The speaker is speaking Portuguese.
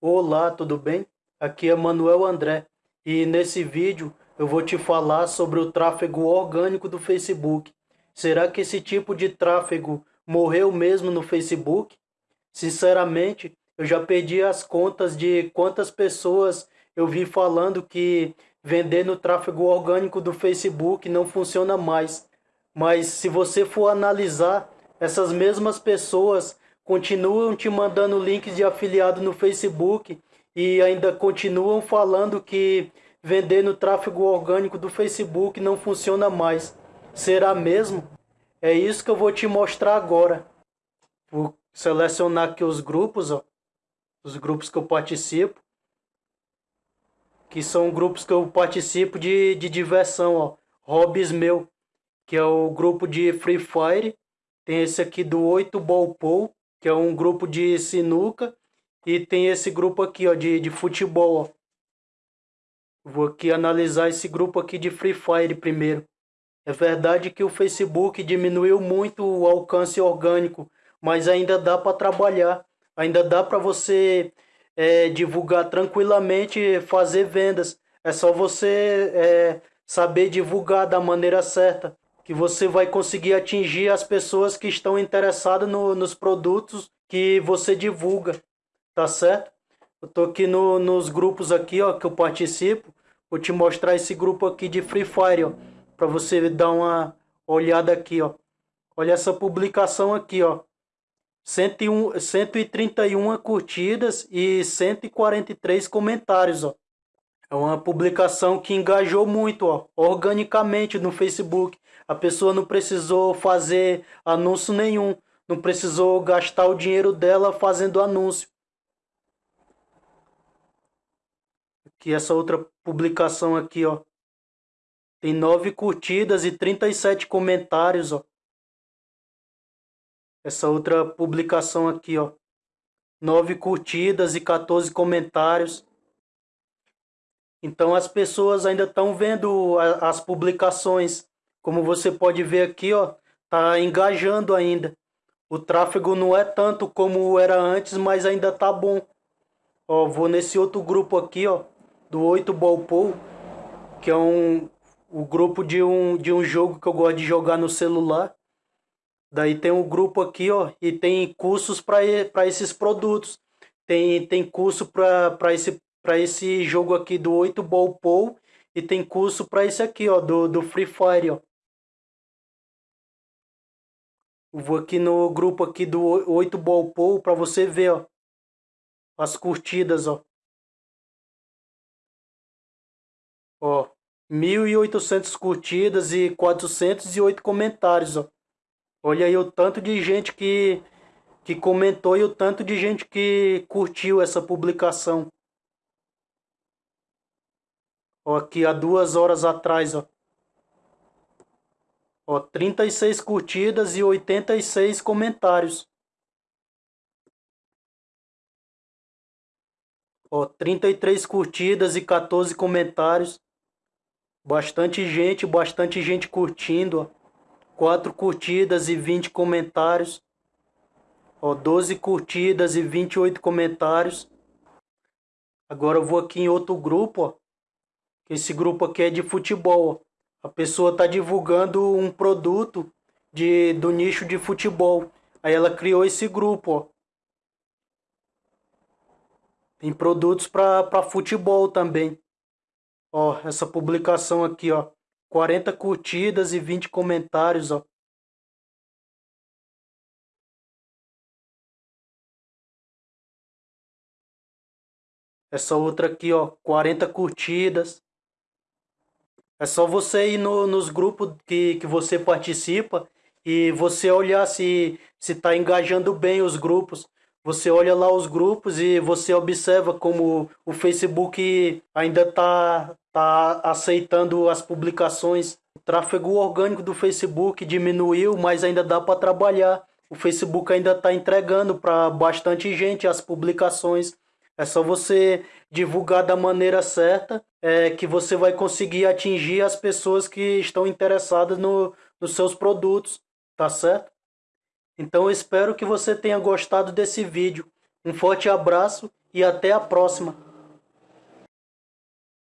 Olá, tudo bem? Aqui é Manuel André e nesse vídeo eu vou te falar sobre o tráfego orgânico do Facebook. Será que esse tipo de tráfego morreu mesmo no Facebook? Sinceramente, eu já perdi as contas de quantas pessoas eu vi falando que vender no tráfego orgânico do Facebook não funciona mais. Mas se você for analisar, essas mesmas pessoas continuam te mandando links de afiliado no Facebook e ainda continuam falando que vender no tráfego orgânico do Facebook não funciona mais. Será mesmo? É isso que eu vou te mostrar agora. Vou selecionar aqui os grupos, ó, os grupos que eu participo, que são grupos que eu participo de, de diversão, ó, hobbies meu, que é o grupo de Free Fire, tem esse aqui do 8 Ball Pool, que é um grupo de sinuca. E tem esse grupo aqui, ó, de, de futebol, ó. Vou aqui analisar esse grupo aqui de Free Fire primeiro. É verdade que o Facebook diminuiu muito o alcance orgânico, mas ainda dá para trabalhar. Ainda dá para você é, divulgar tranquilamente, fazer vendas. É só você é, saber divulgar da maneira certa que você vai conseguir atingir as pessoas que estão interessadas no, nos produtos que você divulga, tá certo? Eu tô aqui no, nos grupos aqui, ó, que eu participo. Vou te mostrar esse grupo aqui de Free Fire, ó, para você dar uma olhada aqui, ó. Olha essa publicação aqui, ó. 101, 131 curtidas e 143 comentários, ó. É uma publicação que engajou muito, ó, organicamente no Facebook. A pessoa não precisou fazer anúncio nenhum, não precisou gastar o dinheiro dela fazendo anúncio. Aqui essa outra publicação aqui, ó. Tem nove curtidas e 37 comentários, ó. Essa outra publicação aqui, ó. Nove curtidas e 14 comentários. Então as pessoas ainda estão vendo as publicações. Como você pode ver aqui, ó, tá engajando ainda. O tráfego não é tanto como era antes, mas ainda tá bom. Ó, vou nesse outro grupo aqui, ó, do 8 Ball Pool, que é um o grupo de um de um jogo que eu gosto de jogar no celular. Daí tem um grupo aqui, ó, e tem cursos para esses produtos. Tem tem curso para esse para esse jogo aqui do 8 Ball Pool e tem curso para esse aqui, ó, do, do Free Fire, ó. Vou aqui no grupo aqui do 8 Ball Pool para você ver, ó, as curtidas, ó. Ó, 1.800 curtidas e 408 comentários, ó. Olha aí o tanto de gente que, que comentou e o tanto de gente que curtiu essa publicação. Ó, aqui há duas horas atrás, ó. Ó, 36 curtidas e 86 comentários. Ó, 33 curtidas e 14 comentários. Bastante gente, bastante gente curtindo, ó. 4 curtidas e 20 comentários. Ó, 12 curtidas e 28 comentários. Agora eu vou aqui em outro grupo, ó. Esse grupo aqui é de futebol. A pessoa está divulgando um produto de, do nicho de futebol. Aí ela criou esse grupo, ó. Tem produtos para futebol também. Ó, essa publicação aqui, ó. 40 curtidas e 20 comentários, ó. Essa outra aqui, ó, 40 curtidas. É só você ir no, nos grupos que, que você participa e você olhar se está engajando bem os grupos. Você olha lá os grupos e você observa como o Facebook ainda está tá aceitando as publicações. O tráfego orgânico do Facebook diminuiu, mas ainda dá para trabalhar. O Facebook ainda está entregando para bastante gente as publicações. É só você divulgar da maneira certa é, que você vai conseguir atingir as pessoas que estão interessadas no, nos seus produtos, tá certo? Então eu espero que você tenha gostado desse vídeo. Um forte abraço e até a próxima.